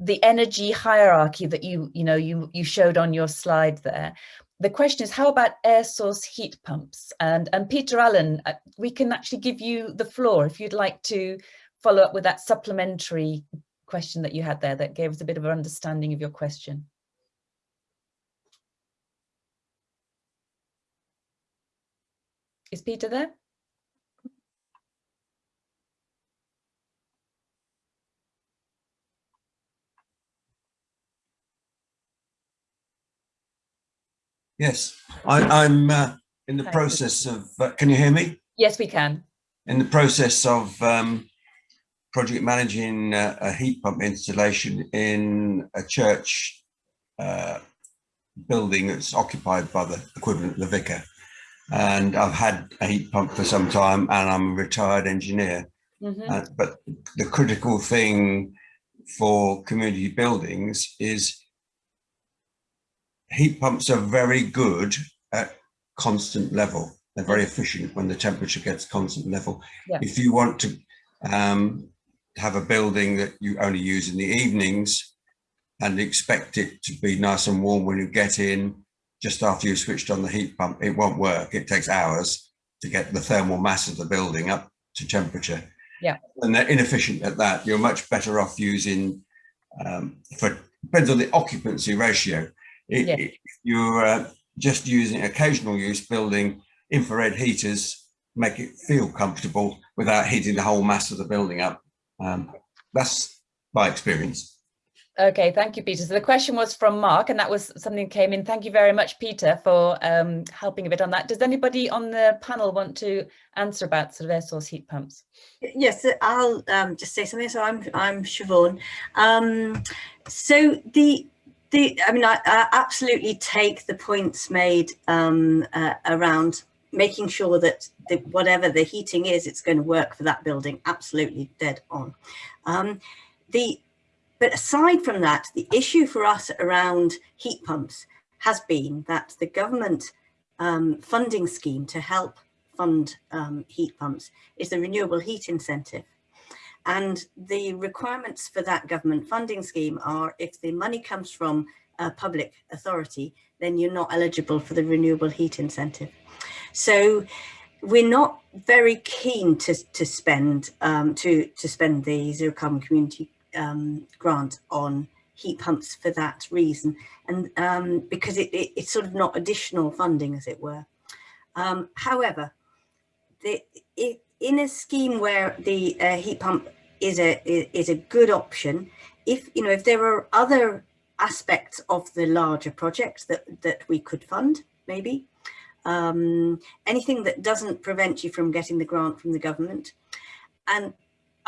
the energy hierarchy that you, you know, you, you showed on your slide there, the question is, how about air source heat pumps? And, and Peter Allen, uh, we can actually give you the floor if you'd like to follow up with that supplementary question that you had there that gave us a bit of an understanding of your question. Is Peter there? Yes, I, am uh, in the process of, uh, can you hear me? Yes, we can. In the process of um, project managing a, a heat pump installation in a church uh, building that's occupied by the equivalent of the vicar. And I've had a heat pump for some time and I'm a retired engineer. Mm -hmm. uh, but the critical thing for community buildings is heat pumps are very good at constant level. They're very efficient when the temperature gets constant level. Yeah. If you want to um, have a building that you only use in the evenings and expect it to be nice and warm when you get in just after you've switched on the heat pump, it won't work. It takes hours to get the thermal mass of the building up to temperature. Yeah. And they're inefficient at that. You're much better off using, um, for depends on the occupancy ratio. It, yeah. it, you're uh, just using occasional use building infrared heaters, make it feel comfortable without heating the whole mass of the building up. Um, that's my experience. Okay, thank you, Peter. So the question was from Mark, and that was something that came in. Thank you very much, Peter, for um, helping a bit on that. Does anybody on the panel want to answer about sort of air source heat pumps? Yes, I'll um, just say something. So I'm I'm Siobhan. Um, so the the I mean I, I, absolutely take the points made um, uh, around making sure that the, whatever the heating is, it's going to work for that building. Absolutely dead on. Um, the, but aside from that, the issue for us around heat pumps has been that the government um, funding scheme to help fund um, heat pumps is the renewable heat incentive. and the requirements for that government funding scheme are if the money comes from a public authority, then you're not eligible for the renewable heat incentive. So we're not very keen to, to spend um, to, to spend the zero carbon community um, grant on heat pumps for that reason and um, because it, it, it's sort of not additional funding as it were. Um, however, the, it, in a scheme where the uh, heat pump is a is a good option, if you know if there are other aspects of the larger project that that we could fund, maybe um, anything that doesn't prevent you from getting the grant from the government, and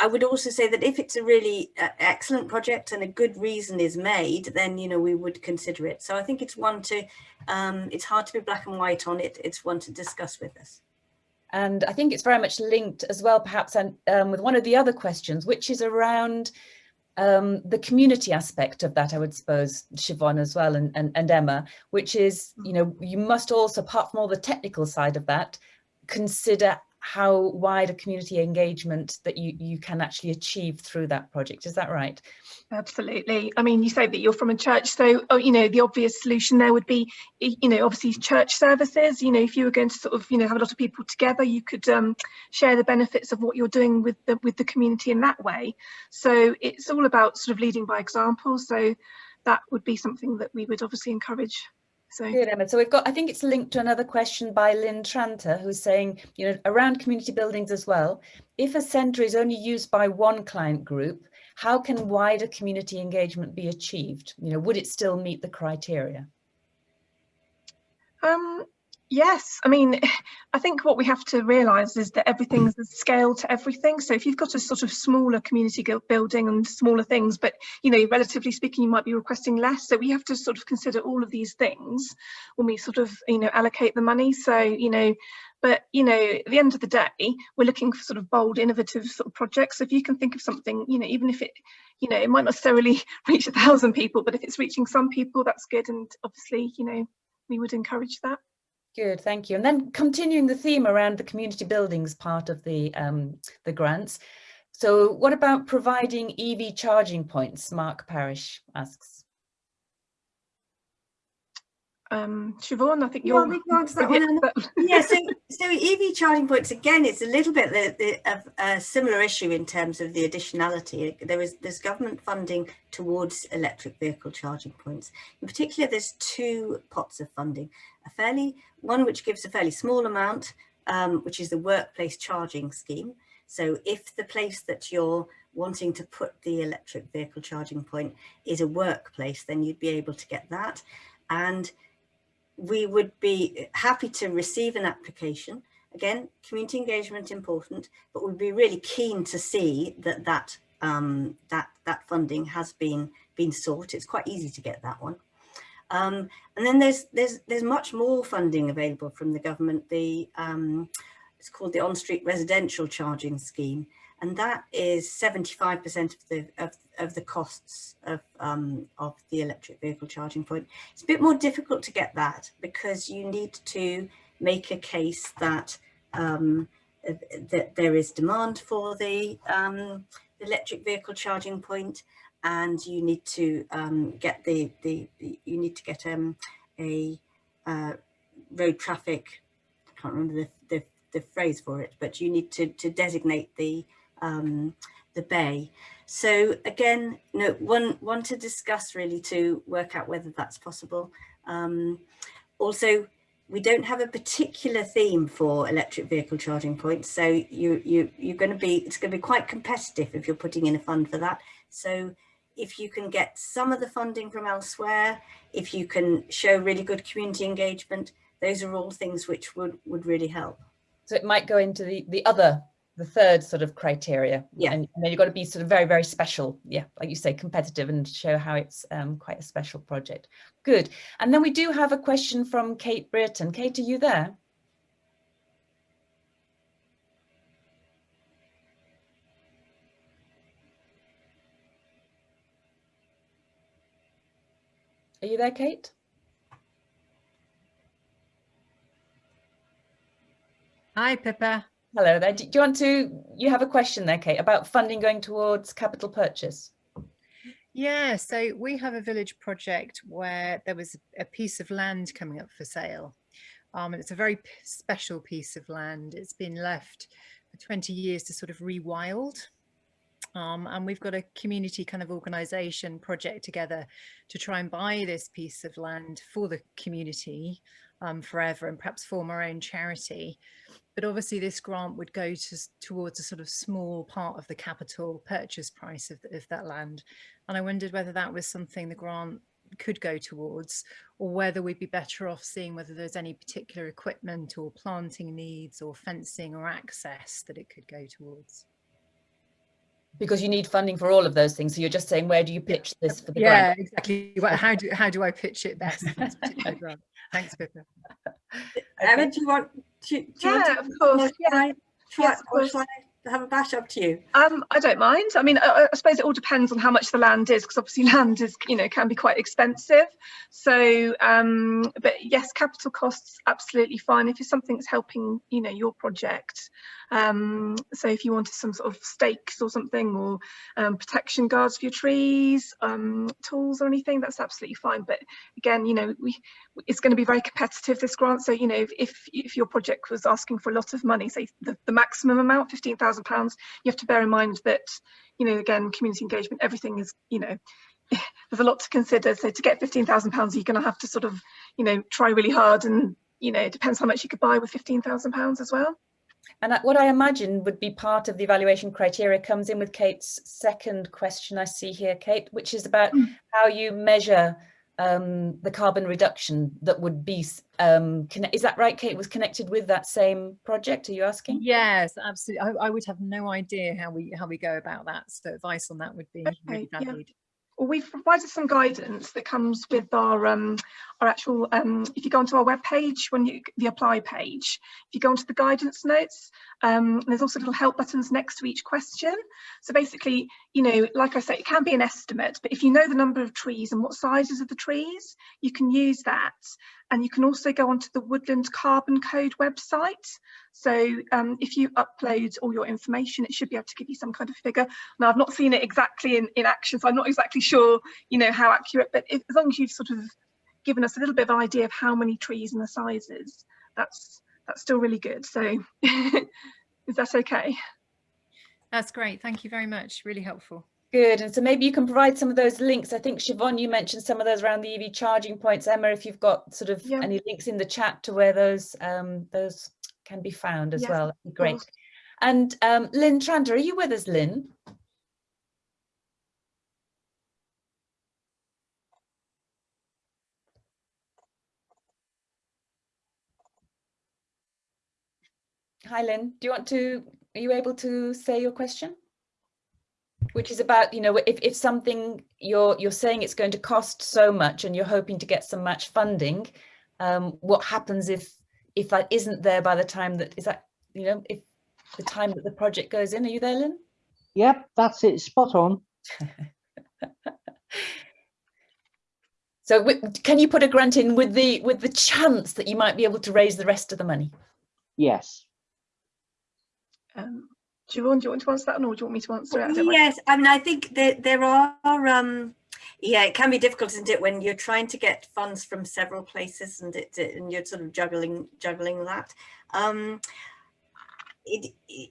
I would also say that if it's a really uh, excellent project and a good reason is made, then, you know, we would consider it. So I think it's one to, um, it's hard to be black and white on it. It's one to discuss with us. And I think it's very much linked as well, perhaps, and um, with one of the other questions, which is around um, the community aspect of that, I would suppose, Siobhan as well, and, and, and Emma, which is, you know, you must also, apart from all the technical side of that, consider how wide a community engagement that you, you can actually achieve through that project. Is that right? Absolutely. I mean, you say that you're from a church, so, oh, you know, the obvious solution there would be, you know, obviously church services, you know, if you were going to sort of, you know, have a lot of people together, you could um, share the benefits of what you're doing with the, with the community in that way. So it's all about sort of leading by example. So that would be something that we would obviously encourage so good, Emma. So we've got, I think it's linked to another question by Lynn Tranter, who's saying, you know, around community buildings as well, if a centre is only used by one client group, how can wider community engagement be achieved? You know, would it still meet the criteria? Um, Yes, I mean, I think what we have to realise is that everything's a scale to everything. So if you've got a sort of smaller community building and smaller things, but, you know, relatively speaking, you might be requesting less. So we have to sort of consider all of these things when we sort of, you know, allocate the money. So, you know, but, you know, at the end of the day, we're looking for sort of bold, innovative sort of projects. So if you can think of something, you know, even if it, you know, it might not necessarily reach a thousand people, but if it's reaching some people, that's good. And obviously, you know, we would encourage that. Good, thank you. And then continuing the theme around the community buildings part of the, um, the grants. So what about providing EV charging points? Mark Parish asks. Um, Siobhan, I think you're... Well, we answer that one. yeah, so, so EV charging points, again, it's a little bit the, the, of a similar issue in terms of the additionality. There is There's government funding towards electric vehicle charging points. In particular, there's two pots of funding. A fairly, one which gives a fairly small amount, um, which is the workplace charging scheme. So if the place that you're wanting to put the electric vehicle charging point is a workplace, then you'd be able to get that. And we would be happy to receive an application. Again, community engagement important, but we'd be really keen to see that that um, that that funding has been been sought. It's quite easy to get that one. Um, and then there's there's there's much more funding available from the government. The um, it's called the on-street residential charging scheme, and that is 75% of the of, of the costs of um, of the electric vehicle charging point. It's a bit more difficult to get that because you need to make a case that um, that there is demand for the um, electric vehicle charging point, and you need to um, get the, the, you need to get um, a uh, road traffic. I can't remember the, the the phrase for it, but you need to to designate the um, the bay. So again, no, one, one to discuss really to work out whether that's possible. Um, also, we don't have a particular theme for electric vehicle charging points. So you, you, you're going to be, it's going to be quite competitive if you're putting in a fund for that. So if you can get some of the funding from elsewhere, if you can show really good community engagement, those are all things which would, would really help. So it might go into the, the other the third sort of criteria. Yeah. And, and then you've got to be sort of very, very special. Yeah, like you say, competitive and show how it's um, quite a special project. Good. And then we do have a question from Kate Britton. Kate, are you there? Are you there, Kate? Hi, Pippa. Hello there. Do you want to, you have a question there, Kate, about funding going towards capital purchase? Yeah, so we have a village project where there was a piece of land coming up for sale. Um, and it's a very special piece of land. It's been left for 20 years to sort of rewild. Um, and we've got a community kind of organization project together to try and buy this piece of land for the community um, forever and perhaps form our own charity. But obviously this grant would go to, towards a sort of small part of the capital purchase price of, of that land. And I wondered whether that was something the grant could go towards or whether we'd be better off seeing whether there's any particular equipment or planting needs or fencing or access that it could go towards because you need funding for all of those things. So you're just saying, where do you pitch this for the yeah, grant? exactly. how do how do I pitch it best? Thanks, Pippa. Emma, do you want to? Do yeah, want to, of course. Yeah. Try, yes, of course. I have a bash up to you? Um, I don't mind. I mean, I, I, suppose it all depends on how much the land is, because obviously land is, you know, can be quite expensive. So, um, but yes, capital costs absolutely fine if it's something that's helping, you know, your project. Um, so if you wanted some sort of stakes or something, or um, protection guards for your trees, um, tools or anything, that's absolutely fine. But again, you know, we it's going to be very competitive this grant. So you know, if if, your project was asking for a lot of money, say the, the maximum amount, fifteen thousand pounds, you have to bear in mind that you know, again, community engagement, everything is you know there's a lot to consider. So to get fifteen thousand pounds, you're going to have to sort of, you know, try really hard, and you know, it depends how much you could buy with fifteen thousand pounds as well. And what I imagine would be part of the evaluation criteria comes in with Kate's second question I see here, Kate, which is about mm. how you measure um, the carbon reduction that would be, um, is that right, Kate, was connected with that same project, are you asking? Yes, absolutely. I, I would have no idea how we how we go about that. So advice on that would be okay, really valued. Yeah well, we've provided some guidance that comes with our um, our actual. Um, if you go onto our web page, when you the apply page, if you go onto the guidance notes, um, there's also little help buttons next to each question. So basically, you know, like I say, it can be an estimate, but if you know the number of trees and what sizes of the trees, you can use that. And you can also go onto the Woodland Carbon Code website. So um, if you upload all your information, it should be able to give you some kind of figure. Now, I've not seen it exactly in, in action, so I'm not exactly sure, you know, how accurate, but if, as long as you've sort of given us a little bit of idea of how many trees and the sizes, that's that's still really good. So is that okay? That's great. Thank you very much. Really helpful. Good. And so maybe you can provide some of those links. I think Siobhan, you mentioned some of those around the EV charging points. Emma, if you've got sort of yeah. any links in the chat to where those um, those can be found as yes, well, that'd be great. And um, Lynn Tranter, are you with us, Lynn? Hi, Lynn. Do you want to, are you able to say your question? Which is about you know if, if something you're you're saying it's going to cost so much and you're hoping to get some match funding um, what happens if if that isn't there by the time that is that you know if the time that the project goes in are you there lynn? Yep that's it. Spot on. So can you put a grant in with the with the chance that you might be able to raise the rest of the money? Yes. Um, Siobhan, do you want to answer that or do you want me to answer it? I yes, I mean, I think that there are, um, yeah, it can be difficult, isn't it, when you're trying to get funds from several places and it, and you're sort of juggling juggling that. Um, it, it,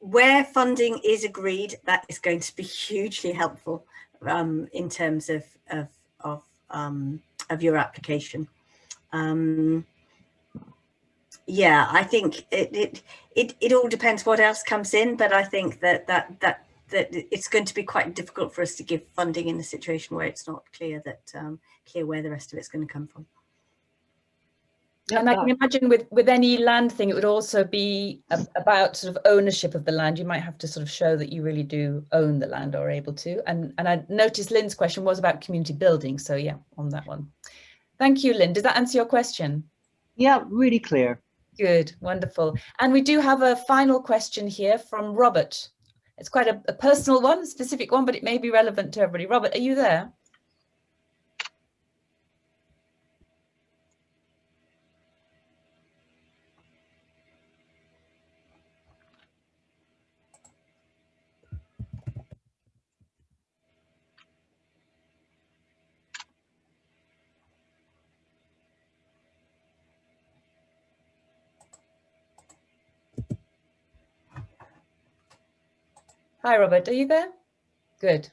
where funding is agreed, that is going to be hugely helpful um, in terms of of of, um, of your application. Um, yeah, I think it, it it it all depends what else comes in, but I think that that that that it's going to be quite difficult for us to give funding in a situation where it's not clear that um, clear where the rest of it's going to come from. And I can imagine with with any land thing, it would also be a, about sort of ownership of the land. You might have to sort of show that you really do own the land or able to. And and I noticed Lynn's question was about community building. So yeah, on that one. Thank you, Lynn. Does that answer your question? Yeah, really clear. Good, wonderful. And we do have a final question here from Robert. It's quite a, a personal one, specific one, but it may be relevant to everybody. Robert, are you there? Hi, Robert, are you there? Good.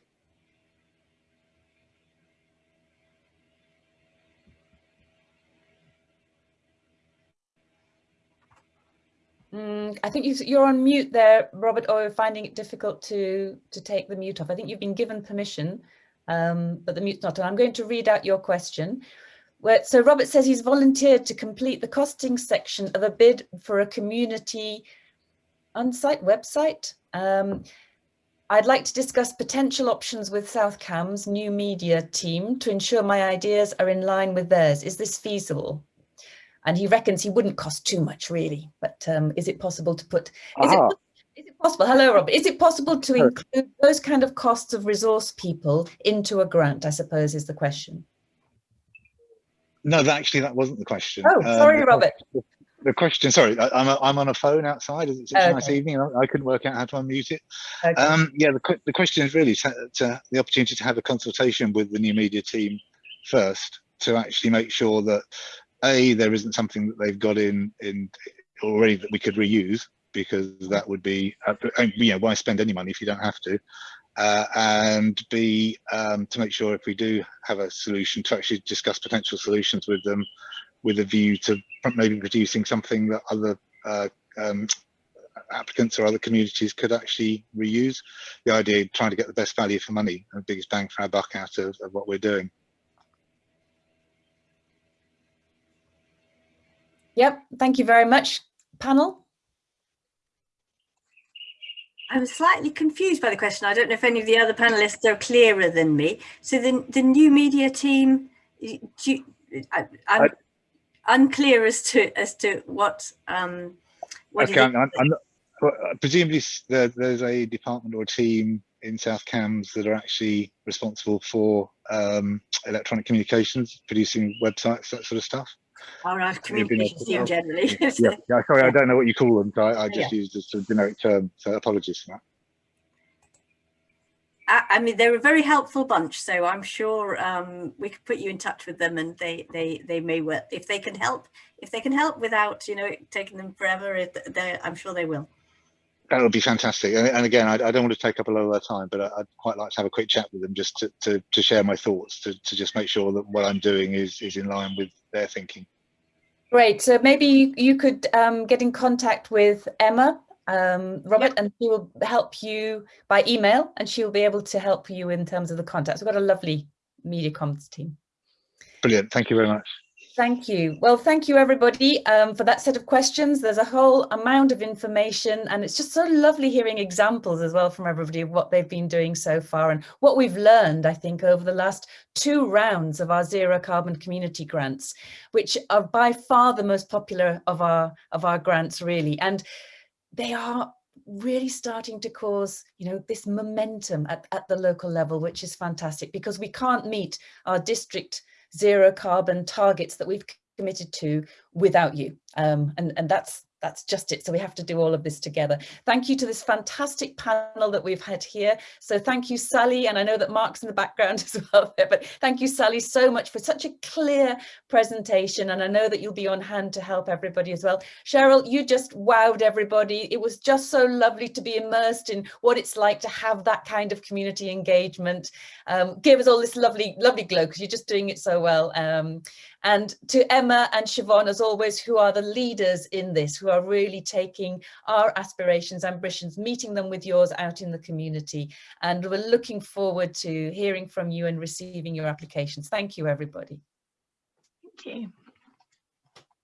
Mm, I think you, are on mute there, Robert, or finding it difficult to, to take the mute off. I think you've been given permission, um, but the mute's not on. I'm going to read out your question. Where, so Robert says he's volunteered to complete the costing section of a bid for a community on-site website. Um, I'd like to discuss potential options with South Cambs new media team to ensure my ideas are in line with theirs. Is this feasible? and he reckons he wouldn't cost too much really but um, is it possible to put is it, is it possible hello rob is it possible to include those kind of costs of resource people into a grant i suppose is the question. No that actually that wasn't the question. Oh sorry um, robert the question sorry I, am I'm on a phone outside it's a okay. nice evening I, couldn't work out how to unmute it okay. um yeah the, the question is really to, to the opportunity to have a consultation with the new media team first to actually make sure that a there isn't something that they've got in in already that we could reuse because that would be uh, you know why spend any money if you don't have to uh, and b um, to make sure if we do have a solution to actually discuss potential solutions with them with a view to maybe producing something that other uh, um, applicants or other communities could actually reuse the idea of trying to get the best value for money and the biggest bang for our buck out of, of what we're doing Yep, thank you very much. Panel? I'm slightly confused by the question. I don't know if any of the other panelists are clearer than me. So the, the new media team, you, I, am unclear as to as to what. Um, what okay, I'm, I'm not, presumably there, there's a department or a team in South Cambs that are actually responsible for um, electronic communications, producing websites, that sort of stuff. Our right, communications team generally. yeah, yeah, sorry, I don't know what you call them, so I, I just yeah. used a generic term, so apologies for that. I, mean, they're a very helpful bunch, so I'm sure um, we could put you in touch with them, and they they they may work if they can help if they can help without you know taking them forever. I'm sure they will. That would be fantastic. And, and again, I, I, don't want to take up a lot of their time, but I, would quite like to have a quick chat with them just to, to, to share my thoughts, to, to just make sure that what I'm doing is, is in line with their thinking. Great. So maybe you, you could um, get in contact with Emma, um, Robert, yep. and she will help you by email and she'll be able to help you in terms of the contacts. We've got a lovely media comms team. Brilliant. Thank you very much. Thank you. Well, thank you everybody um, for that set of questions. There's a whole amount of information and it's just so lovely hearing examples as well from everybody of what they've been doing so far and what we've learned, I think, over the last two rounds of our zero carbon community grants, which are by far the most popular of our, of our grants really. And they are really starting to cause you know this momentum at, at the local level which is fantastic because we can't meet our district zero carbon targets that we've committed to without you. Um, and, and that's that's just it. So we have to do all of this together. Thank you to this fantastic panel that we've had here. So thank you, Sally. And I know that Mark's in the background as well there, but thank you, Sally, so much for such a clear presentation. And I know that you'll be on hand to help everybody as well. Cheryl, you just wowed everybody. It was just so lovely to be immersed in what it's like to have that kind of community engagement. Um, give us all this lovely, lovely glow because you're just doing it so well. Um, and to Emma and Siobhan, as always, who are the leaders in this, who are really taking our aspirations, ambitions, meeting them with yours out in the community. And we're looking forward to hearing from you and receiving your applications. Thank you, everybody. Thank you.